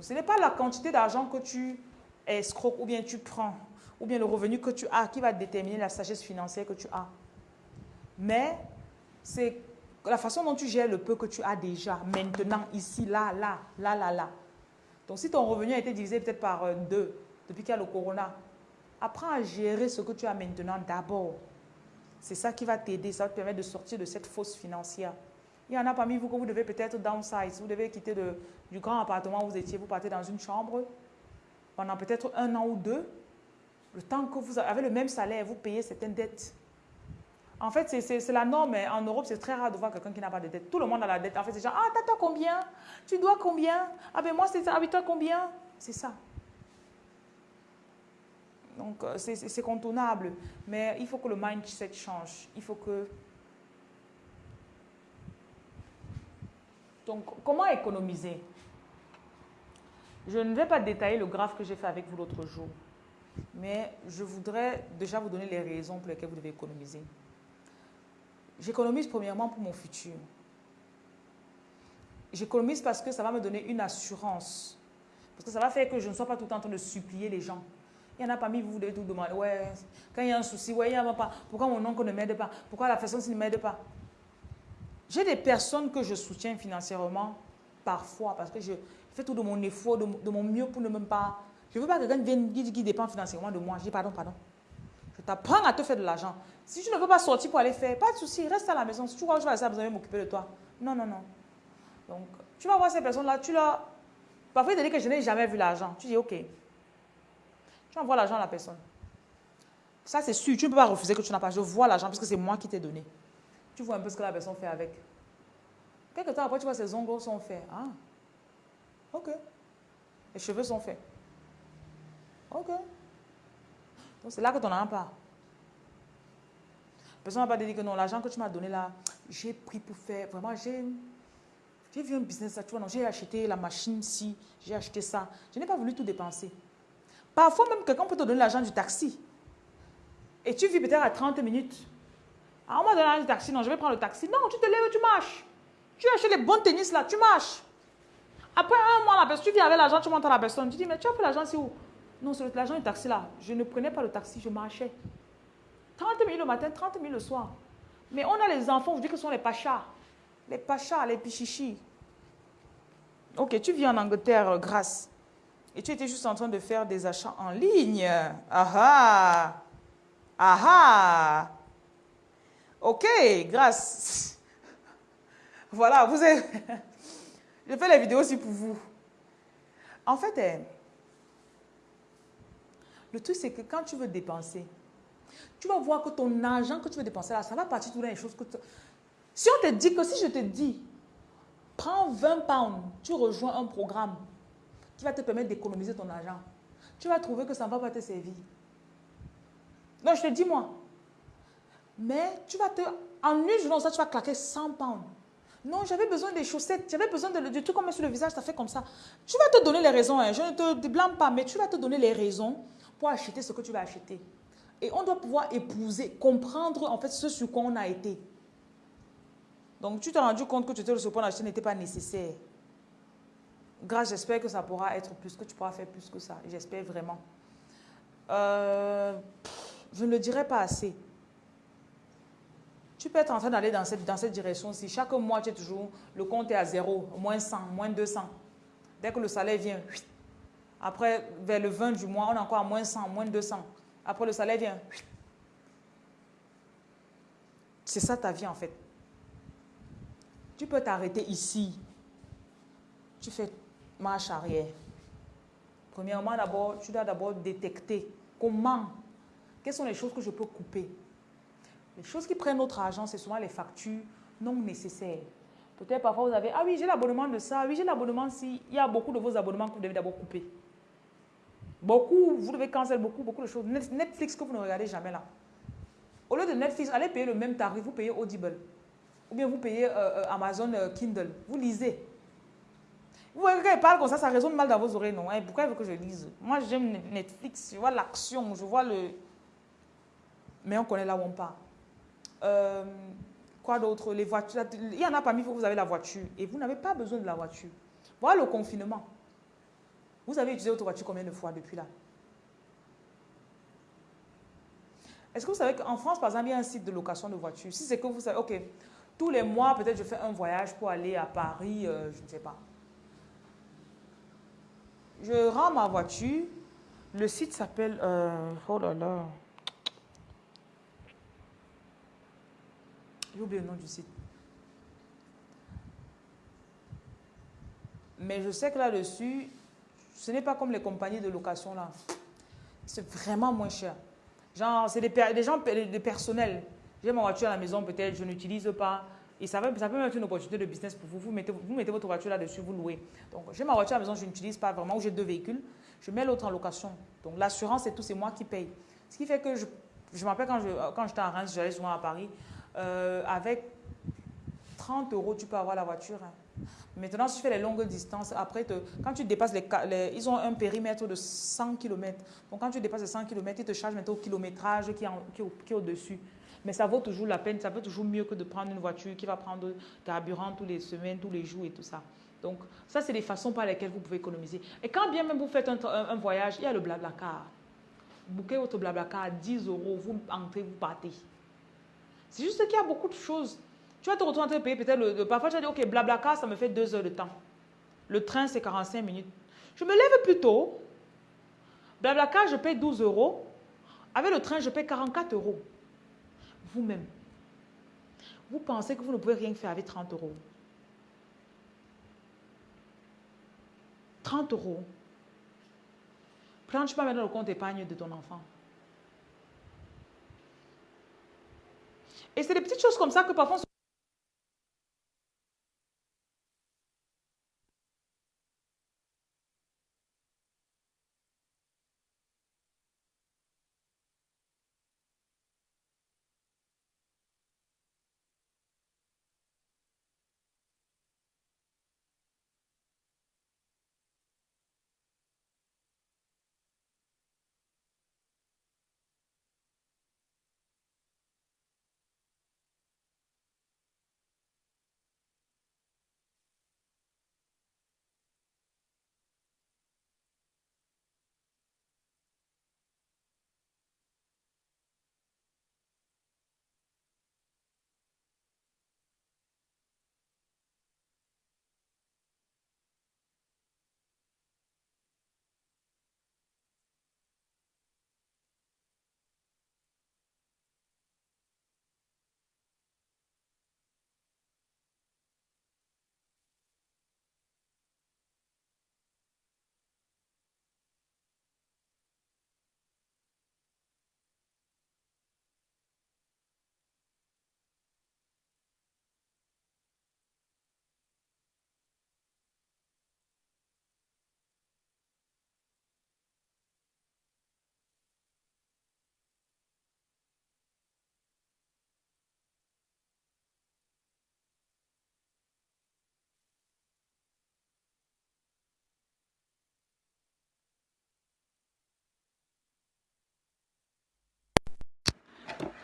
ce n'est pas la quantité d'argent que tu escroques ou bien tu prends, ou bien le revenu que tu as qui va déterminer la sagesse financière que tu as. Mais c'est la façon dont tu gères le peu que tu as déjà, maintenant, ici, là, là, là, là, là. Donc, si ton revenu a été divisé peut-être par euh, deux depuis qu'il y a le corona, apprends à gérer ce que tu as maintenant d'abord. C'est ça qui va t'aider, ça va te permettre de sortir de cette fosse financière. Il y en a parmi vous que vous devez peut-être downsize, vous devez quitter du grand appartement où vous étiez, vous partez dans une chambre pendant peut-être un an ou deux. Le temps que vous avez le même salaire, vous payez certaines dettes. En fait, c'est la norme. En Europe, c'est très rare de voir quelqu'un qui n'a pas de dette. Tout le monde a la dette. En fait, c'est genre, ah, t'as combien? Tu dois combien? Ah ben moi, c'est ça. Ah, toi combien? C'est ça. Donc, euh, c'est contournable. Mais il faut que le mindset change. Il faut que... Donc, comment économiser? Je ne vais pas détailler le graphe que j'ai fait avec vous l'autre jour. Mais je voudrais déjà vous donner les raisons pour lesquelles vous devez économiser. J'économise premièrement pour mon futur. J'économise parce que ça va me donner une assurance. Parce que ça va faire que je ne sois pas tout le temps en train de supplier les gens. Il y en a parmi vous, vous devez tout demander. Ouais, quand il y a un souci, ouais, il y a pas. Pourquoi mon oncle ne m'aide pas? Pourquoi la personne ne m'aide pas? J'ai des personnes que je soutiens financièrement, parfois, parce que je fais tout de mon effort, de, mon mieux pour ne même pas. Je ne veux pas que quelqu'un vienne qui, qui dépend financièrement de moi. Je dis pardon, pardon. Je t'apprends à te faire de l'argent. Si tu ne veux pas sortir pour aller faire, pas de souci, reste à la maison. Si tu vois que je vais rester à m'occuper de toi. Non, non, non. Donc, tu vas voir ces personnes-là, tu leur... Parfois, ils te disent que je n'ai jamais vu l'argent. Tu dis, OK. Tu envoies l'argent à la personne. Ça, c'est sûr. Tu ne peux pas refuser que tu n'as pas. Je vois l'argent parce que c'est moi qui t'ai donné. Tu vois un peu ce que la personne fait avec. Quelque temps après, tu vois ses ongles sont faits. Ah, ok. Les cheveux sont faits. Ok. Donc, c'est là que tu n'en as pas. La personne va pas dire que non, l'argent que tu m'as donné là, j'ai pris pour faire. Vraiment, j'ai. J'ai vu un business, tu vois, j'ai acheté la machine ci, j'ai acheté ça. Je n'ai pas voulu tout dépenser. Parfois même, quelqu'un peut te donner l'argent du taxi. Et tu vis peut-être à 30 minutes. Ah, on m'a donné l'argent du taxi, non, je vais prendre le taxi. Non, tu te lèves tu marches. Tu achètes les bons tennis là, tu marches. Après un mois, la tu viens avec l'argent, tu montes à la personne. Tu dis, mais tu as pris l'argent, c'est où? Non, c'est l'argent du taxi là. Je ne prenais pas le taxi, je marchais. 30 000 le matin, 30 000 le soir. Mais on a les enfants, vous dites que ce sont les pachas. Les pachas, les pichichis. Ok, tu vis en Angleterre, euh, grâce. Et tu étais juste en train de faire des achats en ligne. Ah ah ah Ok, grâce. (laughs) Voilà, vous avez... (laughs) Je fais les vidéos aussi pour vous. En fait, eh, le truc, c'est que quand tu veux dépenser, tu vas voir que ton argent que tu veux dépenser là, ça va partir dans les choses que tu... Si on te dit que, si je te dis, prends 20 pounds, tu rejoins un programme qui va te permettre d'économiser ton argent, tu vas trouver que ça ne va pas te servir. Non, je te dis moi. Mais tu vas te... En une journée, ça, tu vas claquer 100 pounds. Non, j'avais besoin des chaussettes, j'avais besoin de, de trucs comme sur le visage, ça fait comme ça. Tu vas te donner les raisons, hein. je ne te blâme pas, mais tu vas te donner les raisons pour acheter ce que tu vas acheter. Et on doit pouvoir épouser, comprendre en fait ce sur quoi on a été. Donc tu t'es rendu compte que tu étais le point d'acheter n'était pas nécessaire. Grâce, j'espère que ça pourra être plus, que tu pourras faire plus que ça. J'espère vraiment. Euh, je ne le dirai pas assez. Tu peux être en train d'aller dans cette, dans cette direction. Si chaque mois, tu es toujours, le compte est à zéro, moins 100, moins 200. Dès que le salaire vient, après, vers le 20 du mois, on est encore à moins 100, moins 200. Après, le salaire vient. C'est ça ta vie, en fait. Tu peux t'arrêter ici. Tu fais marche arrière. Premièrement, d'abord, tu dois d'abord détecter comment, quelles sont les choses que je peux couper. Les choses qui prennent notre argent, c'est souvent les factures non nécessaires. Peut-être parfois vous avez, ah oui, j'ai l'abonnement de ça, oui, j'ai l'abonnement si. Il y a beaucoup de vos abonnements que vous devez d'abord couper. Beaucoup, vous devez canceller beaucoup, beaucoup de choses. Netflix que vous ne regardez jamais là. Au lieu de Netflix, allez payer le même tarif, vous payez Audible. Ou bien vous payez euh, euh, Amazon euh, Kindle. Vous lisez. Vous voyez, quand parle comme ça, ça résonne mal dans vos oreilles, non hein? Pourquoi il veut que je lise? Moi, j'aime Netflix, je vois l'action, je vois le... Mais on connaît là où on part. quoi d'autre? Les voitures. Il y en a parmi vous, vous avez la voiture et vous n'avez pas besoin de la voiture. Voilà le confinement. Vous avez utilisé votre voiture combien de fois depuis là? Est-ce que vous savez qu'en France, par exemple, il y a un site de location de voitures? Si c'est que vous savez, ok, tous les mois, peut-être je fais un voyage pour aller à Paris, euh, je ne sais pas. Je rends ma voiture. Le site s'appelle... Euh, oh là là. J'ai oublié le nom du site. Mais je sais que là-dessus, ce n'est pas comme les compagnies de location là. C'est vraiment moins cher. Genre, c'est des, des, gens, des personnels. J'ai ma voiture à la maison, peut-être, je n'utilise pas. Et ça, ça peut être une opportunité de business pour vous. Vous mettez, vous mettez votre voiture là-dessus, vous louez. Donc, j'ai ma voiture à la maison, je n'utilise pas vraiment, ou j'ai deux véhicules. Je mets l'autre en location. Donc, l'assurance et tout, c'est moi qui paye. Ce qui fait que je, je m'appelle quand j'étais quand à Reims, j'allais souvent à Paris, euh, avec 30 euros, tu peux avoir la voiture. Hein. Maintenant, si tu fais les longues distances, après, quand tu dépasses les, Ils ont un périmètre de 100 km. Donc, quand tu dépasses les 100 km, ils te chargent maintenant au kilométrage qui est, au-dessus. Mais ça vaut toujours la peine, ça vaut toujours mieux que de prendre une voiture qui va prendre carburant tous les semaines, tous les jours et tout ça. Donc, ça, c'est des façons par lesquelles vous pouvez économiser. Et quand bien même vous faites un, voyage, il y a le Blablacar. Vous bouquez votre Blablacar à 10 euros, vous entrez, vous partez. C'est juste qu'il y a beaucoup de choses. Tu vas te retrouver en train de payer peut-être Parfois, tu vas dire, OK, Blablacar, ça me fait deux heures de temps. Le train, c'est 45 minutes. Je me lève plus tôt. Blablacar, je paye 12 euros. Avec le train, je paye 44 euros. Vous-même. Vous pensez que vous ne pouvez rien faire avec 30 euros. 30 euros. Prends-tu pas maintenant le compte épargne de ton enfant. Et c'est des petites choses comme ça que parfois...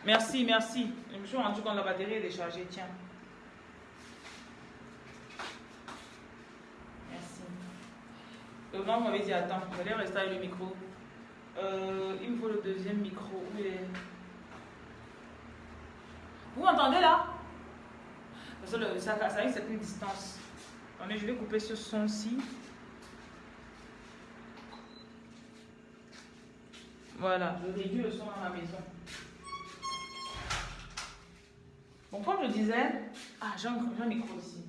Merci, merci. Je me suis rendu compte que la batterie est déchargée. Tiens. Merci. Non, vous m'avez dit attends, vous allez rester avec le micro. Euh, il me faut le deuxième micro. Où est? Vous m'entendez là? Parce que ça, ça a une certaine distance. Attendez, je vais couper ce son-ci. Voilà, je réduis le son dans la maison. Bon, comme je disais, ah, j'ai un, micro ici.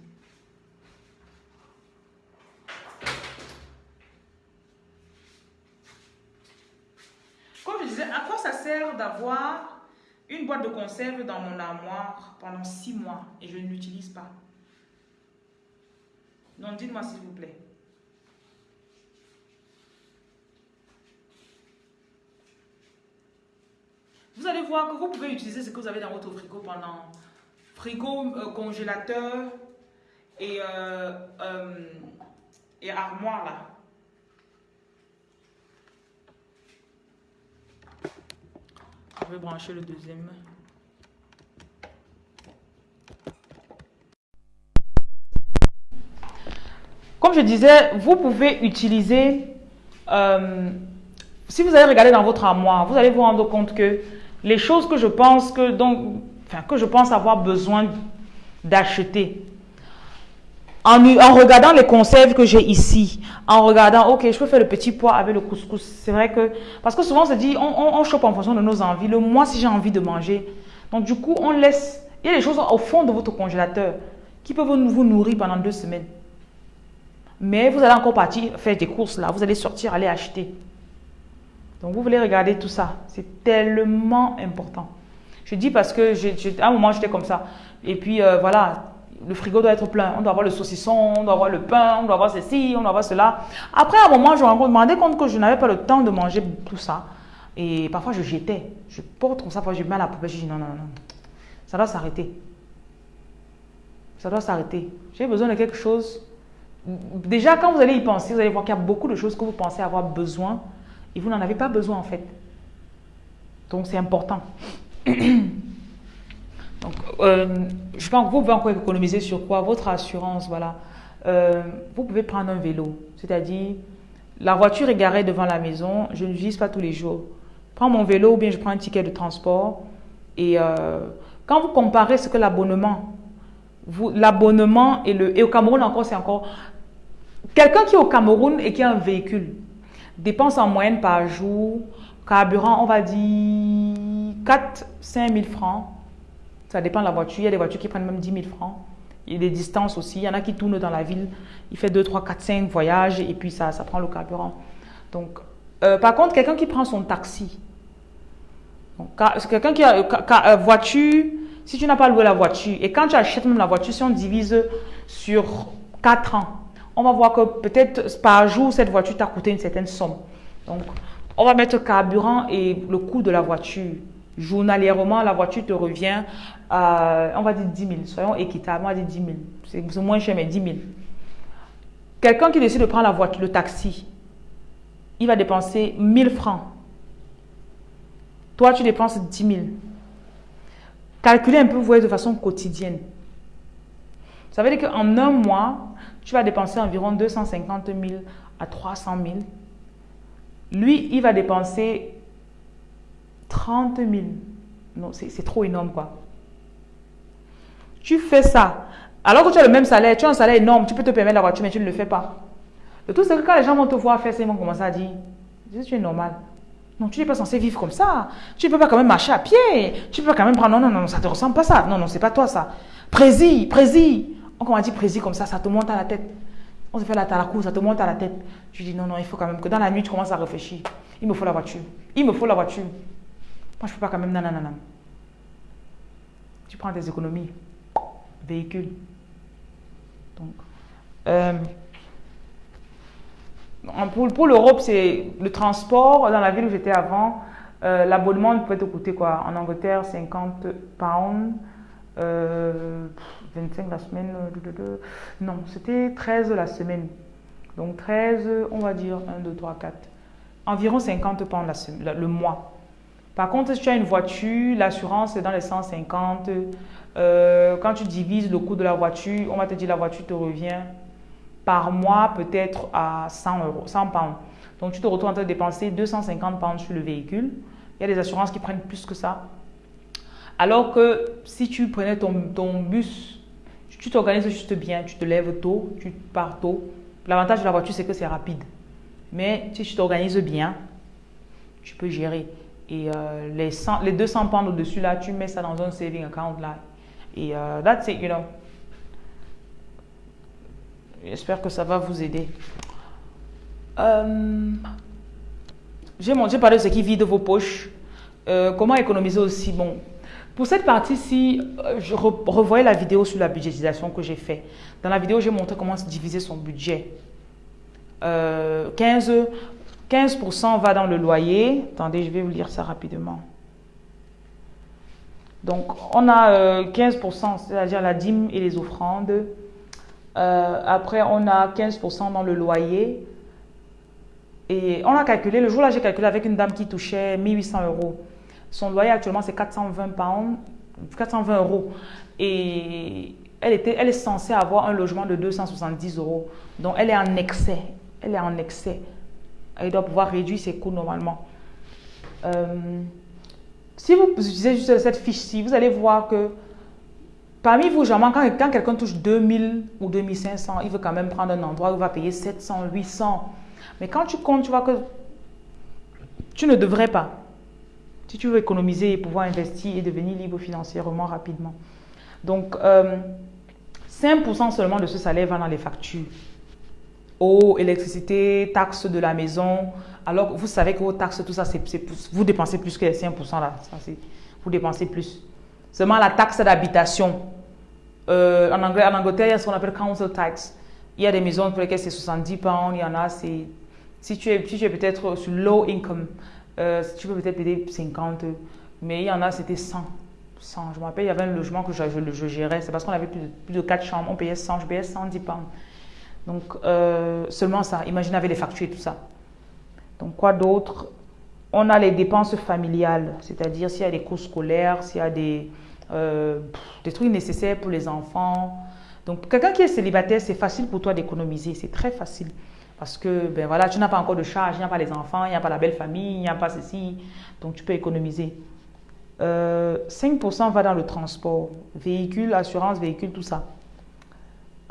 Comme je disais, à quoi ça sert d'avoir une boîte de conserve dans mon armoire pendant six mois et je ne l'utilise pas? Non, dites-moi s'il vous plaît. Vous allez voir que vous pouvez utiliser ce que vous avez dans votre frigo pendant frigo, euh, congélateur et, euh, euh, et armoire là. Je vais brancher le deuxième. Comme je disais, vous pouvez utiliser, si vous allez regarder dans votre armoire, vous allez vous rendre compte que les choses que je pense que, donc, que je pense avoir besoin d'acheter. En, regardant les conserves que j'ai ici, en regardant, ok, je peux faire le petit pois avec le couscous. C'est vrai que, parce que souvent on se dit, on, on, chope en fonction de nos envies. Le mois, si j'ai envie de manger. Donc du coup, on laisse, il y a des choses au fond de votre congélateur qui peuvent vous nourrir pendant deux semaines. Mais vous allez encore partir faire des courses là, vous allez sortir, aller acheter. Donc, vous voulez regarder tout ça. C'est tellement important. Je dis parce que à un moment, j'étais comme ça. Et puis, euh, voilà, le frigo doit être plein. On doit avoir le saucisson, on doit avoir le pain, on doit avoir ceci, on doit avoir cela. Après, à un moment, je me rendais compte que je n'avais pas le temps de manger tout ça. Et parfois, je jetais. Je porte comme ça, parfois, je mets à la poubelle. Je dis non, non, non. Ça doit s'arrêter. Ça doit s'arrêter. J'ai besoin de quelque chose. Déjà, quand vous allez y penser, vous allez voir qu'il y a beaucoup de choses que vous pensez avoir besoin et vous n'en avez pas besoin en fait. Donc c'est important. (coughs) Donc, euh, je pense que vous pouvez encore économiser sur quoi? Votre assurance, voilà. Euh, vous pouvez prendre un vélo, c'est-à-dire la voiture est garée devant la maison, je ne l'utilise pas tous les jours. Prends mon vélo ou bien je prends un ticket de transport. Et euh, quand vous comparez ce que l'abonnement, l'abonnement et le et au Cameroun encore c'est encore quelqu'un qui est au Cameroun et qui a un véhicule, Dépenses en moyenne par jour, carburant, on va dire 4 5 000 francs. Ça dépend de la voiture. Il y a des voitures qui prennent même 10 000 francs. Il y a des distances aussi. Il y en a qui tournent dans la ville. Il fait 2, 3, 4, 5 voyages et puis ça, ça prend le carburant. Donc, euh, par contre, quelqu'un qui prend son taxi, quelqu'un qui a une euh, voiture, si tu n'as pas loué la voiture et quand tu achètes même la voiture, si on divise sur 4 ans, on va voir que peut-être par jour, cette voiture t'a coûté une certaine somme. Donc, on va mettre carburant et le coût de la voiture. Journalièrement, la voiture te revient, on va dire 10 000. Soyons équitables, on va dire 10 000. C'est moins cher, mais 10 000. Quelqu'un qui décide de prendre la voiture, le taxi, il va dépenser 1000 francs. Toi, tu dépenses 10 000. Calculez un peu, vous voyez, de façon quotidienne. Ça veut dire qu'en un mois, tu vas dépenser environ 250 000 à 300 000. Lui, il va dépenser 30 000. Non, c'est trop énorme, quoi. Tu fais ça. Alors que tu as le même salaire, tu as un salaire énorme, tu peux te permettre la voiture, mais tu ne le fais pas. Le tout, c'est que quand les gens vont te voir faire ça, ils vont commencer à dire Tu es normal. Non, tu n'es pas censé vivre comme ça. Tu ne peux pas quand même marcher à pied. Tu ne peux pas quand même prendre. Non, non, non, ça ne te ressemble pas ça. Non, non, c'est pas toi ça. Prési, prési. On m'a dit précis comme ça, ça te monte à la tête. On se fait la cour, ça te monte à la tête. Je dis non, non, il faut quand même que dans la nuit, tu commences à réfléchir. Il me faut la voiture. Il me faut la voiture. Moi, je ne peux pas quand même, non. Tu prends des économies. Véhicule. Donc, euh, pour, pour l'Europe, c'est le transport. Dans la ville où j'étais avant, euh, l'abonnement peut te coûter quoi En Angleterre, 50 pounds. Euh, 25 la semaine. Euh, non, c'était 13 la semaine. Donc 13, on va dire 1, 2, 3, 4. Environ 50 pounds la semaine, le mois. Par contre, si tu as une voiture, l'assurance est dans les 150. Euh, quand tu divises le coût de la voiture, on va te dire la voiture te revient par mois peut-être à 100 euros, 100 pounds. Donc tu te retrouves en train de dépenser 250 pounds sur le véhicule. Il y a des assurances qui prennent plus que ça. Alors que si tu prenais ton, ton bus, tu t'organises juste bien, tu te lèves tôt, tu pars tôt. L'avantage de la voiture, c'est que c'est rapide. Mais si tu t'organises bien, tu peux gérer. Et euh, les, les 200 pounds au-dessus, là, tu mets ça dans un saving account, là. Et euh, that's it, you know. J'espère que ça va vous aider. Euh, J'ai parlé de ce qui vide vos poches. Euh, comment économiser aussi Bon, pour cette partie-ci, euh, je revoyais la vidéo sur la budgétisation que j'ai fait. Dans la vidéo, j'ai montré comment se diviser son budget. 15, 15% va dans le loyer. Attendez, je vais vous lire ça rapidement. Donc, on a 15%, c'est-à-dire la dîme et les offrandes. Euh, après, on a 15% dans le loyer. Et on a calculé, le jour-là, j'ai calculé avec une dame qui touchait 1800 euros. Son loyer actuellement, c'est 420 pounds, 420 euros. Et elle, était, elle est censée avoir un logement de 270 euros. Donc, elle est en excès. Elle est en excès. Elle doit pouvoir réduire ses coûts normalement. Euh, si vous utilisez juste cette fiche-ci, vous allez voir que Parmi vous, quand, quand quelqu'un touche 2000 ou 2500, il veut quand même prendre un endroit où il va payer 700, 800. Mais quand tu comptes, tu vois que tu ne devrais pas. Si tu veux économiser et pouvoir investir et devenir libre financièrement rapidement. Donc, 5% euh, seulement de ce salaire va dans les factures. Eau, électricité, taxes de la maison. Alors, vous savez que vos taxes, tout ça, c'est, vous dépensez plus que les 5% là. vous dépensez plus. Seulement la taxe d'habitation. Euh, en, anglais, en Angleterre, il y a ce qu'on appelle council tax. Il y a des maisons pour lesquelles c'est 70 pounds, il y en a, c'est... Si tu es, es peut-être sur low income, euh, tu peux peut-être payer 50, mais il y en a, c'était 100. 100. Je me rappelle, il y avait un logement que je, je, gérais, c'est parce qu'on avait plus de, plus de 4 chambres, on payait 100, je payais 110 pounds. Donc, euh, seulement ça. Imaginez avec les factures et tout ça. Donc, quoi d'autre? On a les dépenses familiales, c'est-à-dire s'il y a des cours scolaires, s'il y a des, euh, des trucs nécessaires pour les enfants. Donc, quelqu'un qui est célibataire, c'est facile pour toi d'économiser. C'est très facile. Parce que, ben voilà, tu n'as pas encore de charge, il n'y a pas les enfants, il n'y a pas la belle famille, il n'y a pas ceci. Donc, tu peux économiser. 5% euh, va dans le transport, véhicule, assurance, véhicule, tout ça.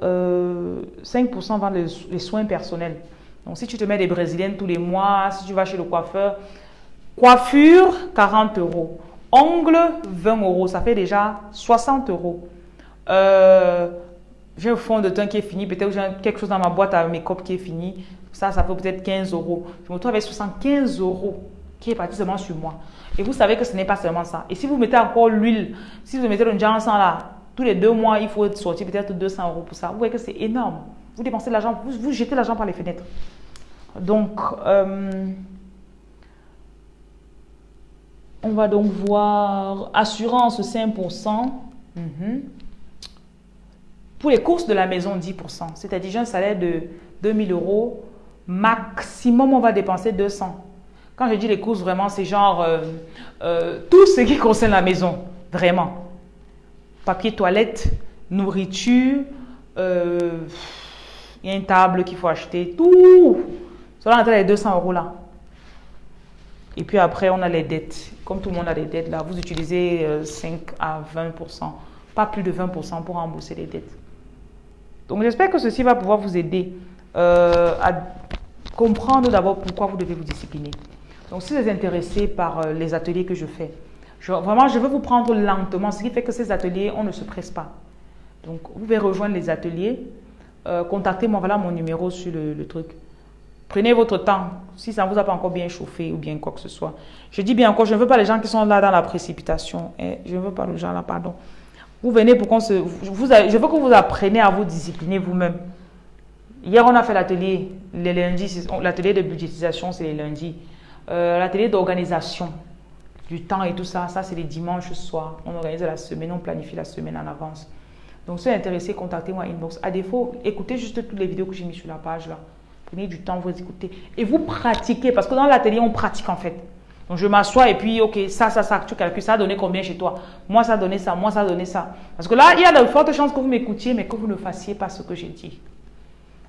5% euh, dans les, soins personnels. Donc, si tu te mets des brésiliennes tous les mois, si tu vas chez le coiffeur, coiffure, 40 euros. Ongle, 20 euros. Ça fait déjà 60 euros. Euh, j'ai un fond de teint qui est fini. Peut-être j'ai quelque chose dans ma boîte à make-up qui est fini. Ça, ça fait peut-être 15 euros. Je me retrouve avec 75 euros qui est parti seulement sur moi. Et vous savez que ce n'est pas seulement ça. Et si vous mettez encore l'huile, si vous mettez le Johnson là, tous les deux mois, il faut sortir peut-être 200 euros pour ça. Vous voyez que c'est énorme. Vous dépensez l'argent, vous, jetez l'argent par les fenêtres. Donc, euh, on va donc voir assurance 5%. Mhm. Pour les courses de la maison, 10%. C'est-à-dire, j'ai un salaire de 2000 euros. Maximum, on va dépenser 200. Quand je dis les courses, vraiment, c'est genre euh, euh, tout ce qui concerne la maison. Vraiment. Papier toilette, nourriture, euh, il y a une table qu'il faut acheter. Tout. Cela entre les 200 euros là. Et puis après, on a les dettes. Comme tout le monde a des dettes, là, vous utilisez 5 euh, à 20% pas plus de 20% pour rembourser les dettes. Donc j'espère que ceci va pouvoir vous aider euh, à comprendre d'abord pourquoi vous devez vous discipliner. Donc si vous êtes intéressé par les ateliers que je fais, vraiment je veux vous prendre lentement, ce qui fait que ces ateliers, on ne se presse pas. Donc vous pouvez rejoindre les ateliers, contactez-moi, voilà mon numéro sur le truc. Prenez votre temps. Si ça ne vous a pas encore bien chauffé ou bien quoi que ce soit. Je dis bien encore, je ne veux pas les gens qui sont là dans la précipitation. Eh, je ne veux pas les gens là, pardon. Vous venez pour qu'on se... Je veux que vous appreniez à vous discipliner vous-même. Hier, on a fait l'atelier, les lundis, l'atelier de budgétisation, c'est les lundis. Euh, l'atelier d'organisation du temps et tout ça, ça c'est les dimanches soirs. On organise la semaine, on planifie la semaine en avance. Donc, si vous intéressé, contactez-moi inbox. À défaut, écoutez juste toutes les vidéos que j'ai mises sur la page là. Prenez du temps, vous écoutez. Et vous pratiquez, parce que dans l'atelier, on pratique en fait. Donc je m'assois et puis, ok, ça, ça, ça, tu calcules, ça a donné combien chez toi? Moi, ça a donné ça, moi, ça a donné ça. Parce que là, il y a de fortes chances que vous m'écoutiez, mais que vous ne fassiez pas ce que j'ai dit.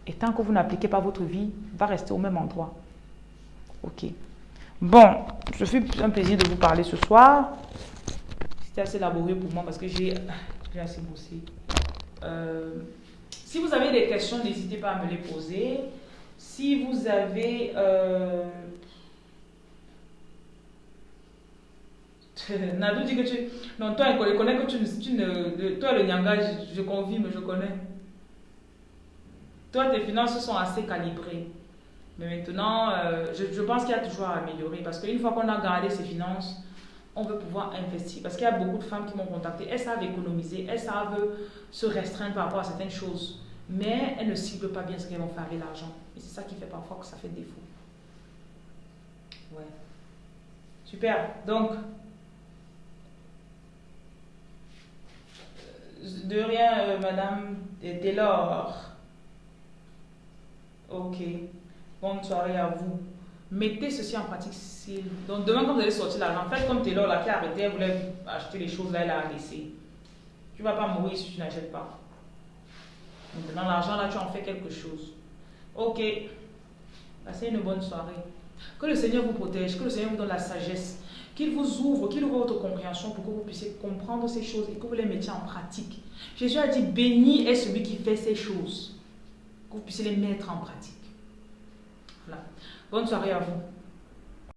Et tant que vous n'appliquez pas votre vie, va rester au même endroit. Ok. Bon, je suis un plaisir de vous parler ce soir. C'était assez laborieux pour moi parce que j'ai assez bossé. Euh, si vous avez des questions, n'hésitez pas à me les poser. Si vous avez... Euh, (laughs) Nadou dit que tu... Non, toi, je connais que tu, ne... Toi, le Nyanga, je, je confirme, je connais. Toi, tes finances sont assez calibrées. Mais maintenant, euh, je, pense qu'il y a toujours à améliorer parce qu'une fois qu'on a gardé ses finances, on veut pouvoir investir. Parce qu'il y a beaucoup de femmes qui m'ont contacté, elles savent économiser, elles savent se restreindre par rapport à certaines choses, mais elles ne ciblent pas bien ce qu'elles vont faire avec l'argent. Et c'est ça qui fait parfois que ça fait défaut. Ouais. Super. Donc, de rien, euh, Madame Taylor. Ok. Bonne soirée à vous. Mettez ceci en pratique. Donc demain, quand vous allez sortir l'argent, faites comme Taylor là qui a arrêté, elle voulait acheter les choses là, elle a laissé. Tu ne vas pas mourir si tu n'achètes pas. Maintenant, l'argent là, tu en fais quelque chose. Ok. Passez une bonne soirée. Que le Seigneur vous protège, que le Seigneur vous donne la sagesse, qu'il vous ouvre, qu'il ouvre votre compréhension pour que vous puissiez comprendre ces choses et que vous les mettiez en pratique. Jésus a dit, béni est celui qui fait ces choses, que vous puissiez les mettre en pratique. Bonne soirée à vous.